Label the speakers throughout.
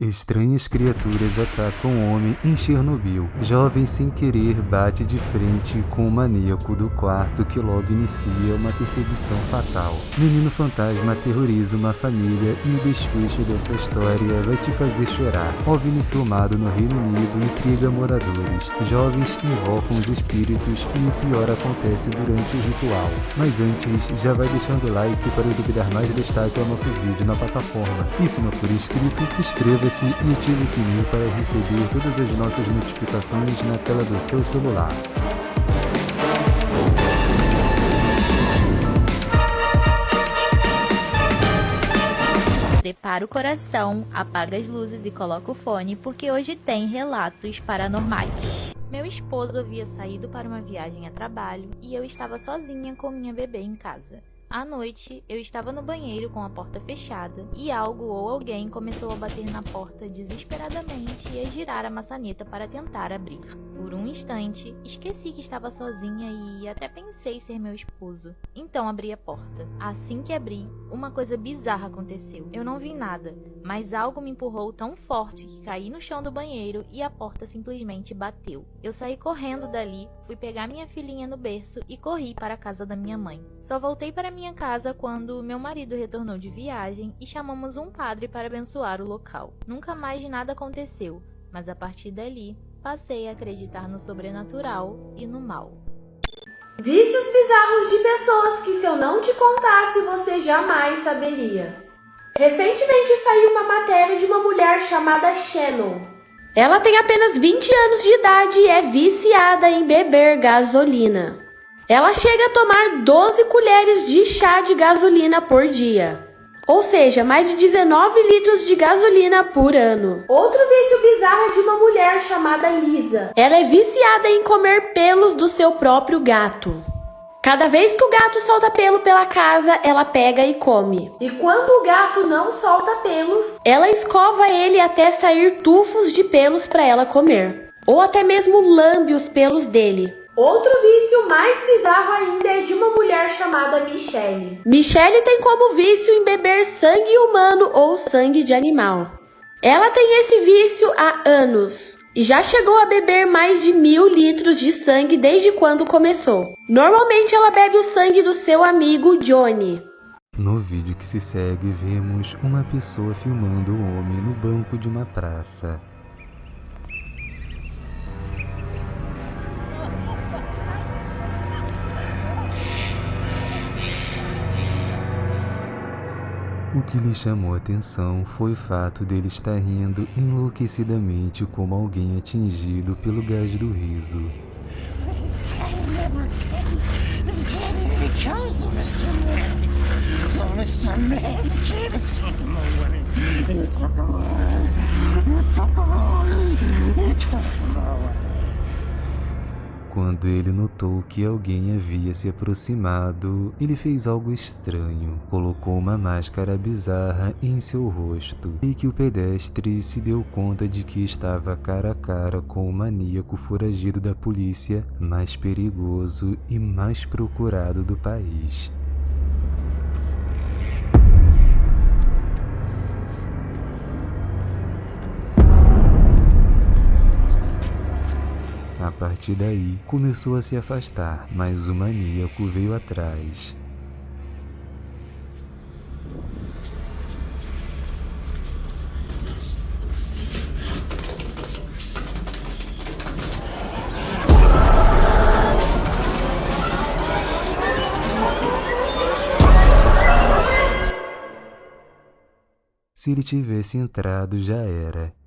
Speaker 1: Estranhas criaturas atacam o homem em Chernobyl. Jovem sem querer bate de frente com o maníaco do quarto que logo inicia uma perseguição fatal. Menino fantasma aterroriza uma família e o desfecho dessa história vai te fazer chorar. OVNI filmado no Reino Unido intriga moradores. Jovens invocam os espíritos e o pior acontece durante o ritual. Mas antes, já vai deixando o like para eu dar mais destaque ao nosso vídeo na plataforma. E se não for inscrito, inscreva inscreva-se e ative o sininho para receber todas as nossas notificações na tela do seu celular.
Speaker 2: Prepara o coração, apaga as luzes e coloca o fone porque hoje tem relatos paranormais. Meu esposo havia saído para uma viagem a trabalho e eu estava sozinha com minha bebê em casa. À noite, eu estava no banheiro com a porta fechada e algo ou alguém começou a bater na porta desesperadamente e a girar a maçaneta para tentar abrir. Por um instante, esqueci que estava sozinha e até pensei ser meu esposo. Então abri a porta. Assim que abri, uma coisa bizarra aconteceu. Eu não vi nada, mas algo me empurrou tão forte que caí no chão do banheiro e a porta simplesmente bateu. Eu saí correndo dali, fui pegar minha filhinha no berço e corri para a casa da minha mãe. Só voltei para minha casa quando meu marido retornou de viagem e chamamos um padre para abençoar o local. Nunca mais nada aconteceu, mas a partir dali passei a acreditar no sobrenatural e no mal.
Speaker 3: Vícios bizarros de pessoas que se eu não te contasse você jamais saberia. Recentemente saiu uma matéria de uma mulher chamada Shannon. Ela tem apenas 20 anos de idade e é viciada em beber gasolina. Ela chega a tomar 12 colheres de chá de gasolina por dia. Ou seja, mais de 19 litros de gasolina por ano. Outro vício bizarro é de uma mulher chamada Lisa. Ela é viciada em comer pelos do seu próprio gato. Cada vez que o gato solta pelo pela casa, ela pega e come. E quando o gato não solta pelos, ela escova ele até sair tufos de pelos para ela comer. Ou até mesmo lambe os pelos dele. Outro vício mais bizarro ainda é de uma mulher chamada Michelle. Michelle tem como vício em beber sangue humano ou sangue de animal. Ela tem esse vício há anos e já chegou a beber mais de mil litros de sangue desde quando começou. Normalmente ela bebe o sangue do seu amigo Johnny.
Speaker 1: No vídeo que se segue, vemos uma pessoa filmando um homem no banco de uma praça. O que lhe chamou a atenção foi o fato dele estar rindo enlouquecidamente como alguém atingido pelo gás do riso. Quando ele notou que alguém havia se aproximado, ele fez algo estranho. Colocou uma máscara bizarra em seu rosto e que o pedestre se deu conta de que estava cara a cara com o maníaco foragido da polícia mais perigoso e mais procurado do país. A partir daí, começou a se afastar, mas o maníaco veio atrás. Se ele tivesse entrado, já era.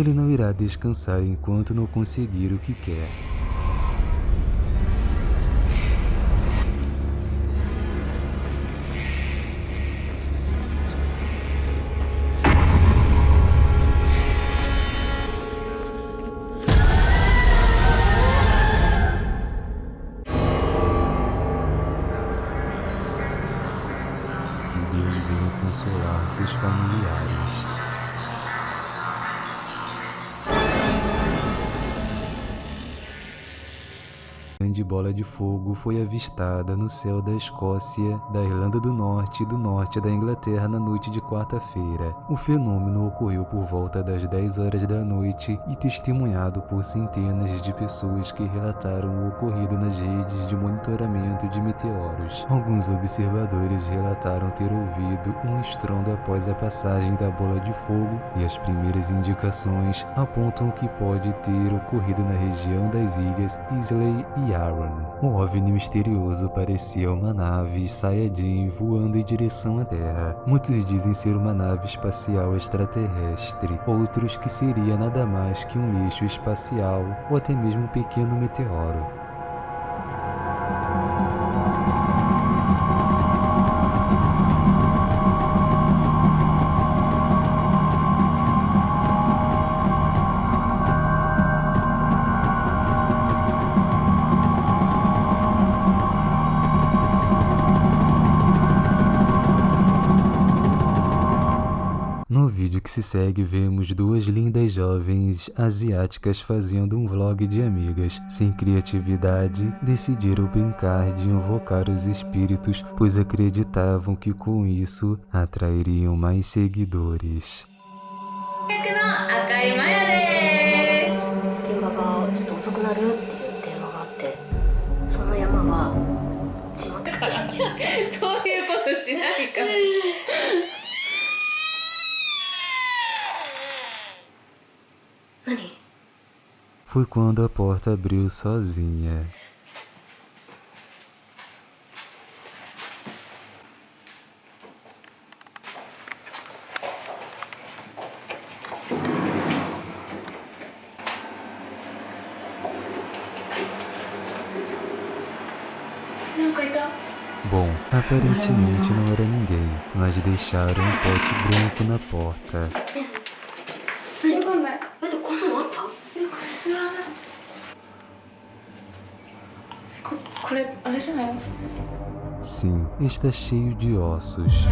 Speaker 1: Ele não irá descansar enquanto não conseguir o que quer. De bola de fogo foi avistada no céu da Escócia, da Irlanda do Norte e do norte da Inglaterra na noite de quarta-feira. O fenômeno ocorreu por volta das 10 horas da noite e testemunhado por centenas de pessoas que relataram o ocorrido nas redes de monitoramento de meteoros. Alguns observadores relataram ter ouvido um estrondo após a passagem da bola de fogo e as primeiras indicações apontam que pode ter ocorrido na região das ilhas Islay e O OVNI misterioso parecia uma nave Saiyajin voando em direção à Terra. Muitos dizem ser uma nave espacial extraterrestre, outros que seria nada mais que um lixo espacial ou até mesmo um pequeno meteoro. Vídeo que se segue, vemos duas lindas jovens asiáticas fazendo um vlog de amigas. Sem criatividade, decidiram brincar de invocar os espíritos, pois acreditavam que com isso atrairiam mais seguidores. Foi quando a porta abriu sozinha. Bom, aparentemente não era ninguém, mas deixaram um pote branco na porta. Sim, está cheio de ossos.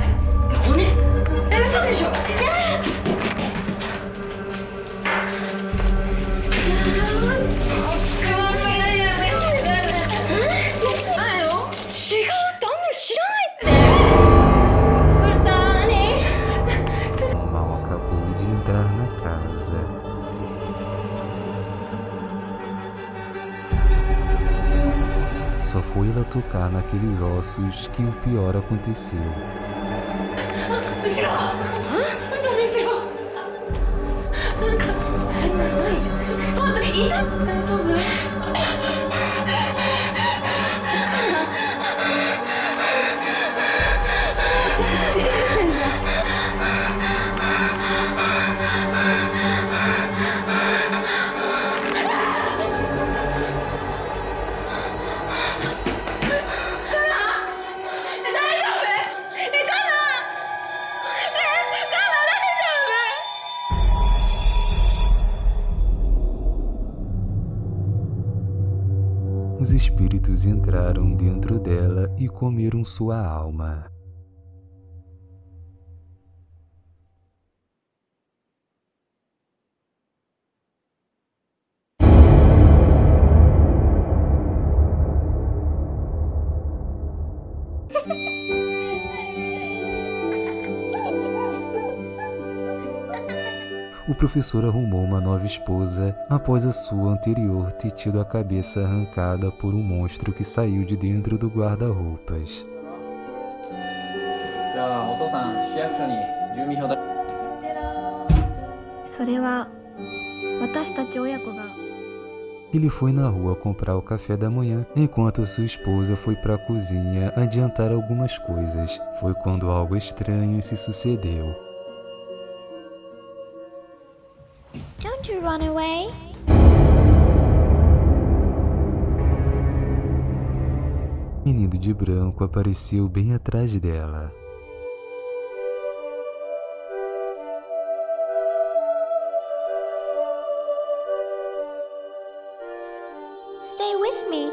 Speaker 1: Tocar naqueles ossos que o pior aconteceu.
Speaker 4: 後
Speaker 1: entraram dentro dela e comeram sua alma. professor arrumou uma nova esposa após a sua anterior ter tido a cabeça arrancada por um monstro que saiu de dentro do guarda-roupas. Ele foi na rua comprar o café da manhã, enquanto sua esposa foi para a cozinha adiantar algumas coisas. Foi quando algo estranho se sucedeu.
Speaker 5: Run away
Speaker 1: Menino de branco apareceu bem atrás dela.
Speaker 5: Stay with me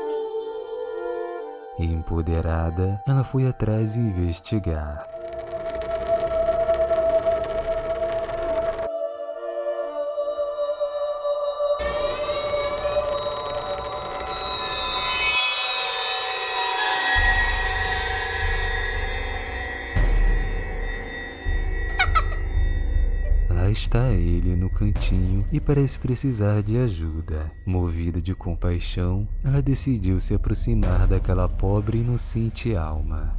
Speaker 1: Empoderada, ela foi atrás investigar. Está ele no cantinho e parece precisar de ajuda. Movida de compaixão, ela decidiu se aproximar daquela pobre e inocente alma.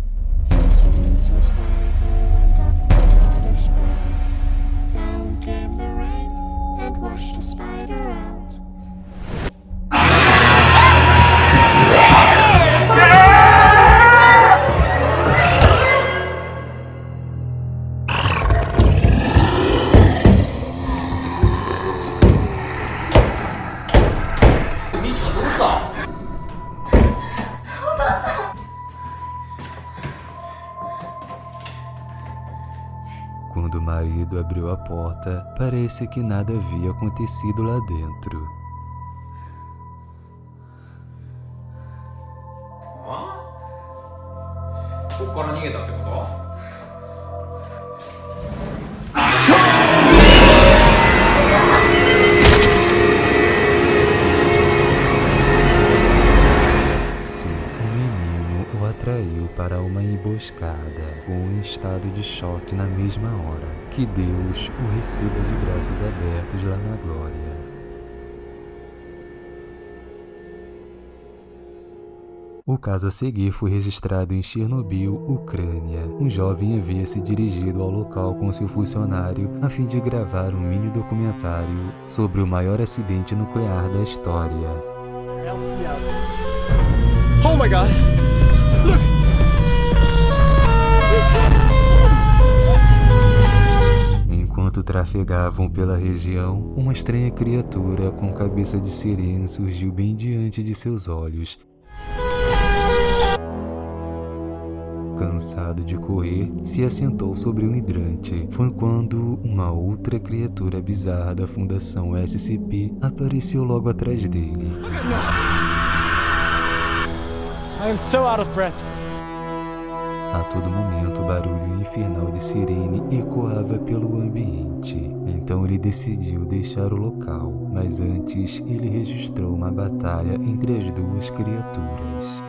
Speaker 1: Quando o marido abriu a porta, parece que nada havia acontecido lá dentro. Para uma emboscada, com um estado de choque na mesma hora. Que Deus o receba de braços abertos lá na glória. O caso a seguir foi registrado em Chernobyl, Ucrânia. Um jovem havia se dirigido ao local com seu funcionário a fim de gravar um mini documentário sobre o maior acidente nuclear da história.
Speaker 6: Oh my god!
Speaker 1: Enquanto trafegavam pela região, uma estranha criatura com cabeça de sirene surgiu bem diante de seus olhos. Cansado de correr, se assentou sobre um hidrante. Foi quando uma outra criatura bizarra da Fundação SCP apareceu logo atrás dele.
Speaker 6: I am so.
Speaker 1: A todo momento, o barulho infernal de sirene ecoava pelo ambiente. Então ele decidiu deixar o local, mas antes ele registrou uma batalha entre as duas criaturas.